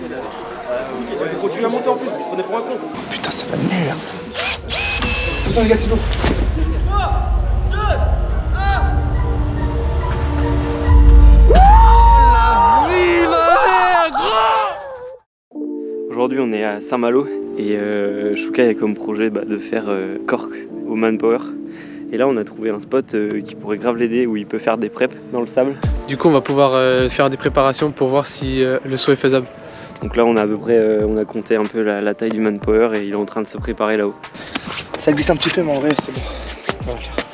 Vous continuez à monter en plus, vous prenez pour un con. Putain, ça va nul. Attention les gars, c'est lourd. Aujourd'hui on est à Saint-Malo et euh, Shukai a comme projet bah, de faire euh, Cork au Manpower. Et là on a trouvé un spot euh, qui pourrait grave l'aider où il peut faire des preps dans le sable. Du coup, on va pouvoir euh, faire des préparations pour voir si euh, le saut est faisable. Donc là on a à peu près, euh, on a compté un peu la, la taille du Manpower et il est en train de se préparer là-haut. Ça glisse un petit peu, mais en vrai, c'est bon. Ça va faire.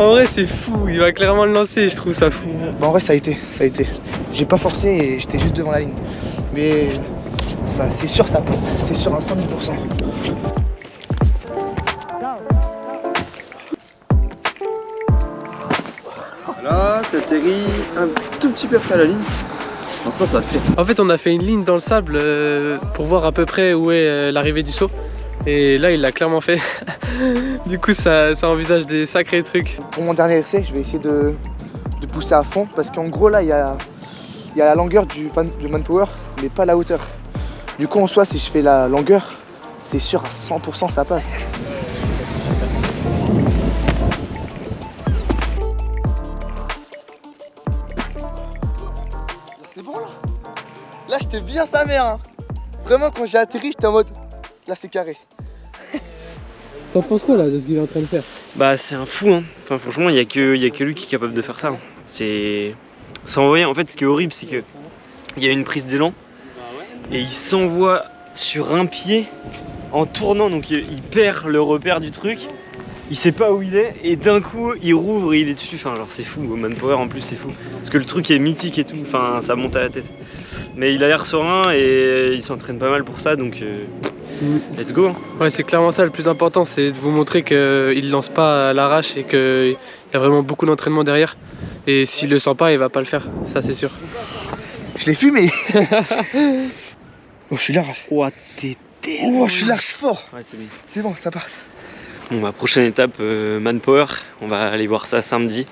En vrai, c'est fou, il va clairement le lancer, je trouve ça fou. Bah, en vrai, ça a été. Ça a été. J'ai pas forcé et j'étais juste devant la ligne. Mais ça, c'est sûr, ça passe. C'est sûr à 100 000 Un tout petit peu après la ligne. L'instant, ça fait. En fait, on a fait une ligne dans le sable euh, pour voir à peu près où est euh, l'arrivée du saut. Et là, il l'a clairement fait. du coup, ça, ça envisage des sacrés trucs. Pour mon dernier essai, je vais essayer de, de pousser à fond parce qu'en gros, là, il y a, il y a la longueur du, pan- du manpower, mais pas la hauteur. Du coup, en soi, si je fais la longueur, c'est sûr à 100% ça passe. Là, j'étais bien sa mère. hein. Vraiment, quand j'ai atterri, j'étais en mode. Là, c'est carré. T'en penses quoi là de ce qu'il est en train de faire? Bah c'est un fou hein. Enfin franchement il y a que il y a que lui qui est capable de faire ça. hein. C'est s'envoyer en fait ce qui est horrible c'est que il y a une prise d'élan et il s'envoie sur un pied en tournant donc il, perd le repère du truc. Il sait pas où il est et d'un coup il rouvre et il est dessus. Enfin genre c'est fou. Au Manpower en plus c'est fou parce que le truc est mythique et tout. Enfin ça monte à la tête. Mais il a l'air serein et il s'entraîne pas mal pour ça donc euh, let's go. hein. Ouais, c'est clairement ça le plus important, c'est de vous montrer qu'il lance pas à l'arrache et qu'il y a vraiment beaucoup d'entraînement derrière. Et s'il le sent pas, il va pas le faire, ça c'est sûr. Je l'ai fumé. oh, je suis large. Ouah t'es Oh, je suis large fort. Ouais c'est bien. C'est bon, ça passe. Bon, ma prochaine étape, euh, Manpower, on va aller voir ça samedi.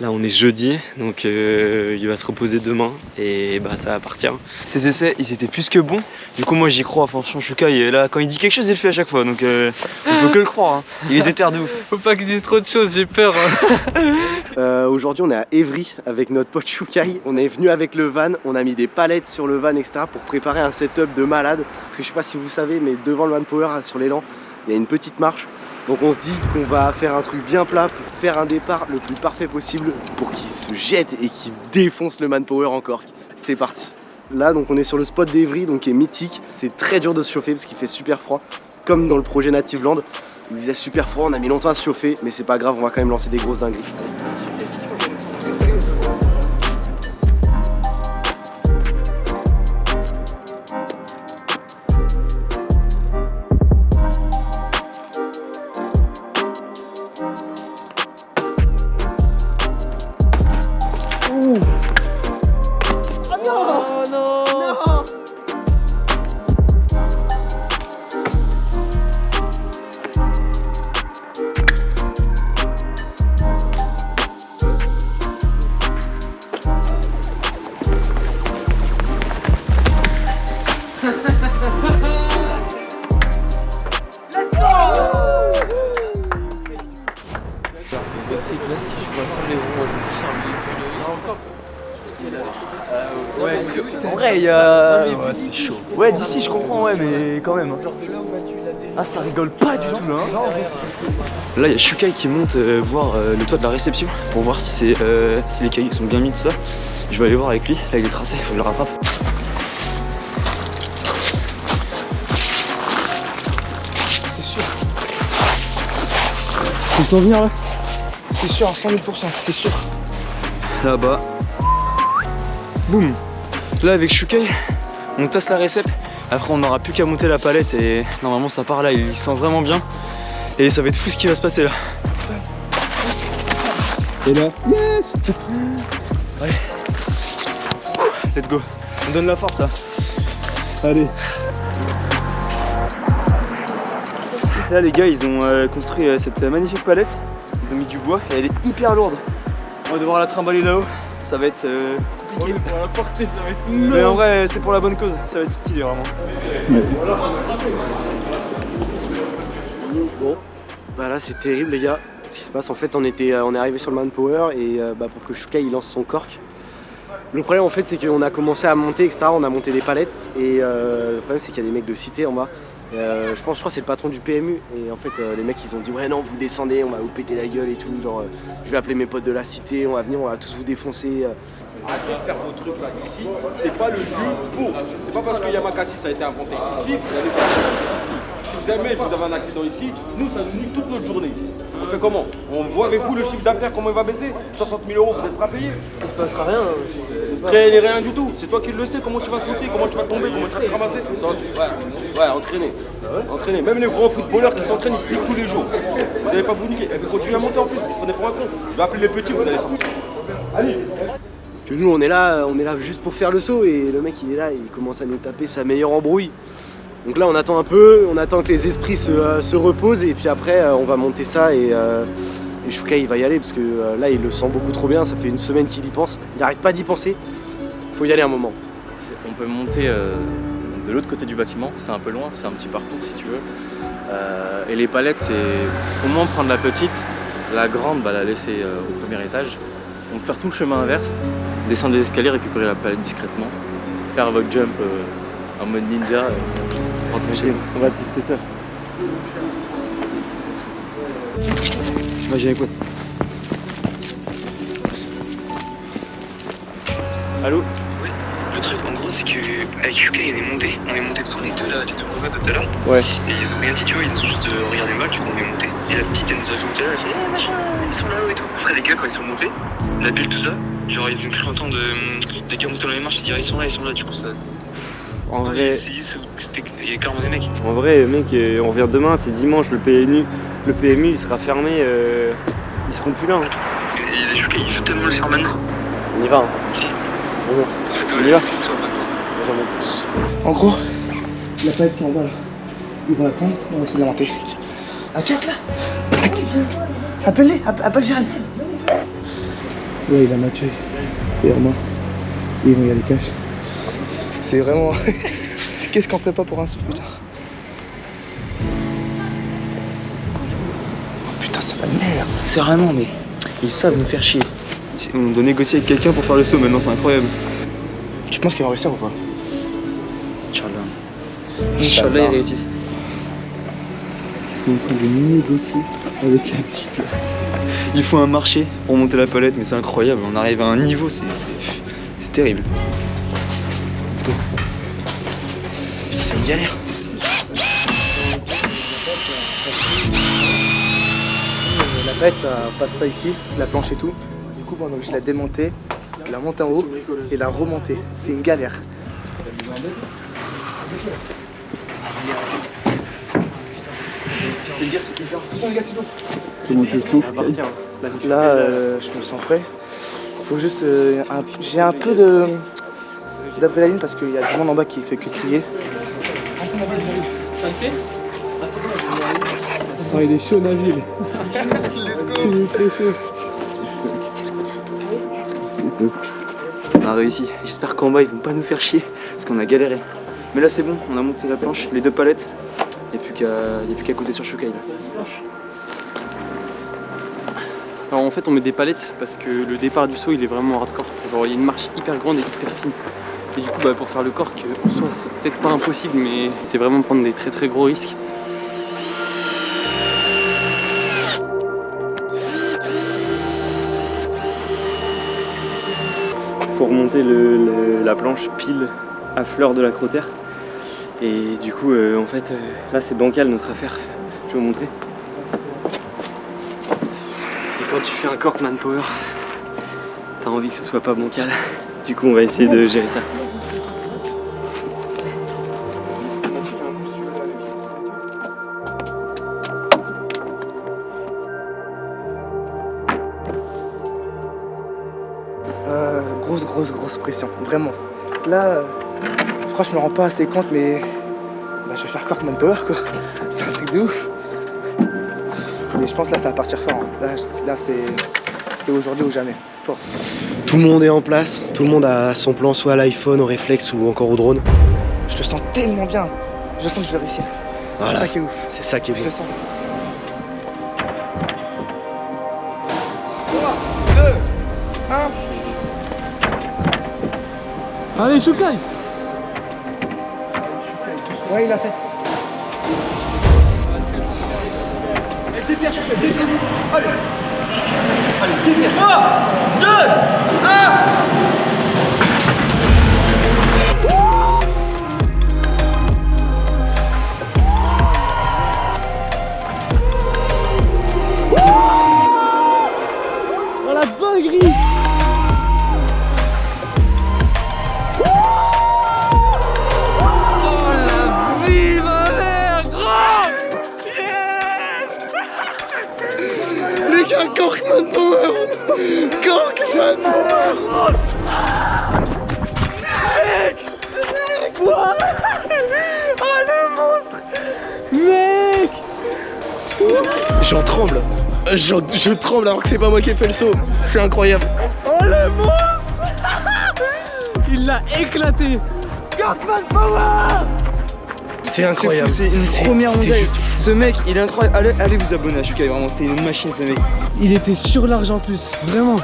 Là, on est jeudi, donc euh, il va se reposer demain et bah ça va partir. Ces essais, ils étaient plus que bons. Du coup, moi, j'y crois. Franchement, Shukai, il est là, quand il dit quelque chose, il le fait à chaque fois. Donc, euh, on peut que le croire. hein. Il est déter de ouf. Faut pas qu'il dise trop de choses, j'ai peur. hein. Euh, Aujourd'hui, on est à Évry avec notre pote Shukai. On est venu avec le van, on a mis des palettes sur le van, etc. pour préparer un setup de malade. Parce que je sais pas si vous savez, mais devant le Manpower, sur l'élan, il y a une petite marche. Donc on se dit qu'on va faire un truc bien plat pour faire un départ le plus parfait possible pour qu'il se jette et qu'il défonce le Manpower encore. C'est parti. Là, donc on est sur le spot d'Evry, donc qui est mythique. C'est très dur de se chauffer parce qu'il fait super froid, comme dans le projet Native Land. Il faisait super froid, on a mis longtemps à se chauffer, mais c'est pas grave, on va quand même lancer des grosses dingueries. En vrai, il y a. Ouais, c'est chaud. Ouais, d'ici, je comprends, ouais, mais quand même. Ah, ça rigole pas du tout là. hein. Là, il y a Shukai qui monte euh, voir euh, le toit de la réception pour voir si, c'est, euh, si les cailloux sont bien mis, tout ça. Je vais aller voir avec lui. Là, il est tracé, il faut que je le rattrape. C'est sûr. Tu le sens venir là C'est sûr à 100 000% c'est sûr. Là-bas. Boum. Là, avec Shukai, on tasse la récep. Après, on n'aura plus qu'à monter la palette et normalement, ça part là. Il sent vraiment bien. Et ça va être fou ce qui va se passer là. Et là, yes Allez. Let's go. On donne la force là. Allez. Là les gars ils ont euh, construit euh, cette magnifique palette, ils ont mis du bois et elle est hyper lourde. On va devoir la trimballer là-haut, ça va être euh, compliqué. Pour la porter, ça va être Mais en vrai c'est pour la bonne cause, ça va être stylé vraiment. Bon, bah là c'est terrible les gars. Ce qui se passe en fait, on, était, euh, on est arrivé sur le manpower et euh, bah, pour que Shuka il lance son cork. Le problème en fait c'est qu'on a commencé à monter etc. On a monté des palettes et euh, le problème c'est qu'il y a des mecs de cité en bas. Euh, je pense, je crois que c'est le patron du PMU et en fait euh, les mecs ils ont dit ouais non vous descendez, on va vous péter la gueule et tout. Genre euh, je vais appeler mes potes de la cité, on va venir, on va tous vous défoncer. euh. Arrêtez de faire vos trucs là. Ici, c'est pas le lieu pour. C'est pas parce que Yamakasi ça a été inventé ici que vous allez faire ça ici. Si vous aimez, vous avez un accident ici, nous ça nous nuit toute notre journée ici. On fait comment? On voit avec vous le chiffre d'affaires comment il va baisser? 60 000 euros, vous êtes prêts à payer? Il se passera rien. Prêt, rien du tout. C'est toi qui le sais, comment tu vas sauter, comment tu vas tomber, comment tu vas te ramasser. C'est en- Ouais, ouais, entraîner. Entraîner. Même les grands footballeurs qui s'entraînent, ils se tous les jours. Vous allez pas vous niquer. Et vous continuez à monter en plus, vous prenez pour un con. Je vais appeler les petits, vous allez sortir. Allez Que nous on est là, on est là juste pour faire le saut et le mec il est là, il commence à nous taper sa meilleure embrouille. Donc là on attend un peu, on attend que les esprits se, euh, se reposent et puis après euh, on va monter ça et, euh, et Shuka il va y aller parce que euh, là il le sent beaucoup trop bien, ça fait une semaine qu'il y pense, il n'arrête pas d'y penser. Faut y aller un moment. On peut monter euh, de l'autre côté du bâtiment, c'est un peu loin, c'est un petit parcours si tu veux. Euh, et les palettes, c'est au moins prendre la petite, la grande, bah, la laisser euh, au premier étage. Donc faire tout le chemin inverse, descendre les escaliers, récupérer la palette discrètement, faire votre jump euh, en mode ninja, rentrer chez vous. On va tester ça. Imagine quoi Allô Le truc en gros c'est que avec Yuka il est monté, on est monté tous les deux là, les deux mauvais de tout à l'heure. Ouais. Et ils ont rien dit tu vois, ils ont juste euh, regardé mal, du coup on est monté. Et la petite elle nous a vu tout à l'heure, elle fait eh machin, ils sont là-haut et tout. Après les gars quand ils sont montés, la bulle tout ça, genre ils ont cru entendre de, des gars monter dans les marches et dire ils sont là, ils sont là, du coup ça. En Ouais, vrai, Il y a mecs. en vrai, mec, euh, on revient demain, c'est dimanche, le PMU, le PMU il sera fermé, euh, ils seront plus là. hein. Les Yuka il veut tellement le faire maintenant. On y va. hein. Si. On monte. On y va. En gros, la palette qui est en bas là, ils vont la prendre, on va essayer de la monter. À 4 là Appelle-les, app- appelle Jérém. Ouais, il a Mathieu et Romain. Et ils vont y aller cash. C'est vraiment. Qu'est-ce qu'on ferait pas pour un sou, putain Oh, Putain, ça va merde. Sérieusement mais ils savent nous faire chier. On doit négocier avec quelqu'un pour faire le saut maintenant, c'est incroyable. Tu penses qu'ils vont réussir ou pas Inch'Allah. Inch'Allah ils réussissent. Ils sont en train de négocier avec la petite. Il faut un marché pour monter la palette, mais c'est incroyable. On arrive à un niveau, c'est c'est- c'est terrible. Putain, c'est une galère. La palette euh, passe pas ici, la planche et tout. Du coup, bon, donc je la démonter, la monter en haut et la remonter. C'est une galère. Là, euh, je me sens prêt. Faut juste. euh, J'ai un peu de d'adrénaline parce qu'il y a du monde en bas qui fait que crier. Oh, il est chaud, Nabil. il est très chaud. On a réussi. J'espère qu'en bas ils vont pas nous faire chier parce qu'on a galéré. Mais là c'est bon, on a monté la planche, les deux palettes. Il n'y a plus qu'à qu'à compter sur Shukai là. Alors en fait on met des palettes parce que le départ du saut il est vraiment hardcore. Genre il y a une marche hyper grande et hyper fine. Et du coup bah, pour faire le cork en soi c'est peut-être pas impossible mais c'est vraiment prendre des très très gros risques. faut remonter la planche pile à fleur de la crotère. Et du coup, euh, en fait, euh, là c'est bancal notre affaire. Je vais vous montrer. Et quand tu fais un cork manpower, t'as envie que ce soit pas bancal. Du coup, on va essayer de gérer ça. Euh, grosse, grosse, grosse pression, vraiment. Là, je crois que je me rends pas assez compte, mais bah, je vais faire Corkman Power quoi. C'est un truc de ouf. Mais je pense là ça va partir fort. hein. Là, là c'est aujourd'hui ou jamais. Fort. Tout le monde est en place, tout le monde a son plan soit à l'iPhone, au réflexe ou encore au drone. Je te sens tellement bien. Je sens que je vais réussir. C'est Voilà, ça qui est ouf. c'est ça qui est Je bon. le sens. Allez, Choukai Ouais, il a fait. Allez, 3, 2, 1 J'en tremble Je tremble alors que c'est pas moi qui ai fait le saut C'est incroyable Oh le monstre Il l'a éclaté C'est incroyable C'est une première mondiale. juste. Ce mec, il est incroyable. Allez, allez vous abonner à Shukai, vraiment, c'est une machine ce mec. Il était sur large en plus, vraiment.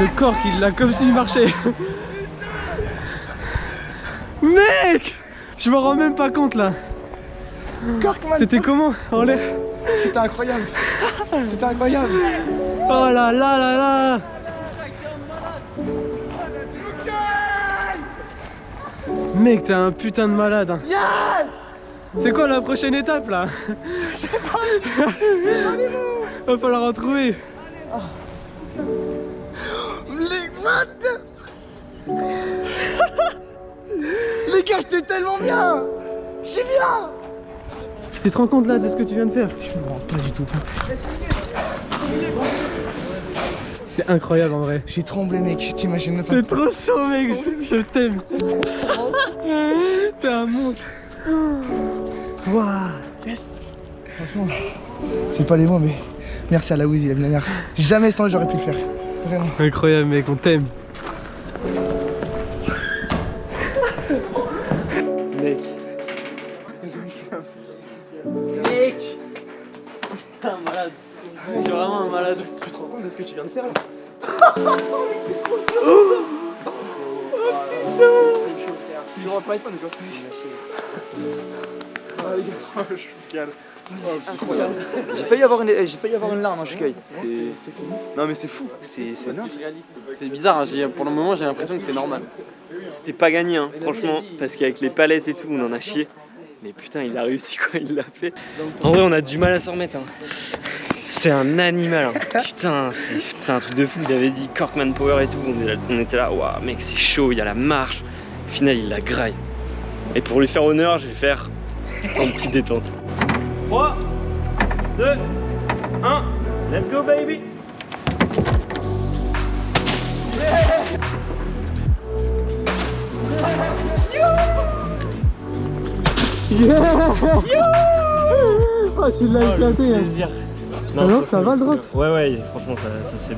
Le corps il l'a comme s'il marchait. Mec Je me rends même pas compte là. C'était comment en l'air c'était incroyable. C'était incroyable. Oh là là là là Mec, t'es un putain de malade. hein. C'est quoi la prochaine étape là Va falloir en trouver. Les gars, j'étais tellement bien. J'étais bien. Tu te rends compte là de ce que tu viens de faire Je me rends pas du tout compte. C'est incroyable en vrai. J'ai tremblé, mec. T'imagines même pas. T'es trop chaud mec, je, je t'aime. T'es un monstre. Waouh. Franchement, j'ai pas les mots, mais merci à la Wiz, il a mis la dernière. Jamais sans j'aurais pu le faire. Vraiment. Incroyable mec, on t'aime. De Il aura pas quoi. J'ai failli avoir une, j'ai failli avoir une larme, hein, Shukai. C'était- Non mais c'est fou, c'est c'est. C'est bizarre, hein, j'ai- pour le moment j'ai l'impression que c'est normal. C'était pas gagné, hein, franchement, parce qu'avec les palettes et tout, on en a chié. Mais putain, il a réussi quoi, il l'a fait. En vrai, on a du mal à s'en remettre. hein. C'est un animal. hein. Putain, c'est c'est un truc de fou. Il avait dit Corkman Power et tout. On, est là- on était là, waouh, mec, c'est chaud, il y a la marche. Au final, il la graille. Et pour lui faire honneur, je vais faire une petite détente. 3, 2, 1, let's go, baby! Oh tu l'as éclaté hein. Non, non ça va le drop Ouais, ouais, franchement, ça, ça.